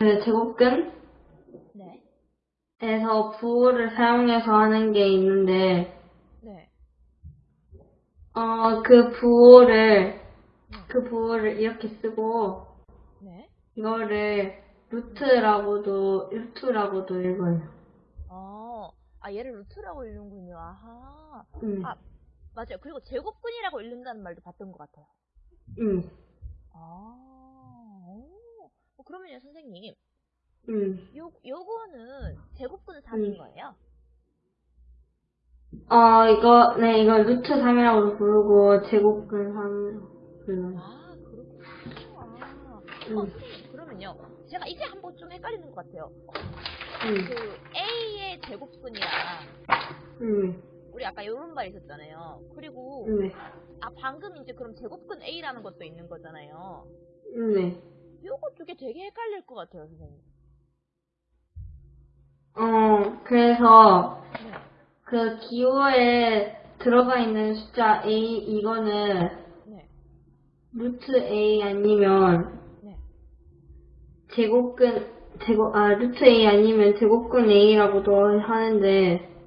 그 제곱근에서 네. 부호를 사용해서 하는 게 있는데, 네. 어, 그 부호를, 그 부호를 이렇게 쓰고, 네. 이거를 루트라고도, 루트라고도 읽어요. 어, 아, 얘를 루트라고 읽는군요. 아하. 음, 아, 맞아요. 그리고 제곱근이라고 읽는다는 말도 봤던 것 같아요. 음, 그러면요, 선생님. 음. 요, 요거는 제곱근 3인 음. 거예요? 어, 이거, 네, 이거 루트 3이라고도 부르고, 제곱근 3이라고 불러요. 아, 그렇구나. 아. 어, 음, 선생님, 그러면요. 제가 이제 한번 좀 헷갈리는 것 같아요. 음, 그 A의 제곱근이랑 음, 우리 아까 요런 말 있었잖아요. 그리고 네, 아 방금 이제 그럼 제곱근 A라는 것도 있는 거잖아요. 네. 요 개 되게 헷갈릴 것 같아요, 선생님. 어, 그래서, 네. 그 기호에 들어가 있는 숫자 A, 이거는 네. 루트 A 아니면 네. 제곱근, 제곱, 아, 루트 A 아니면 제곱근 A라고도 하는데,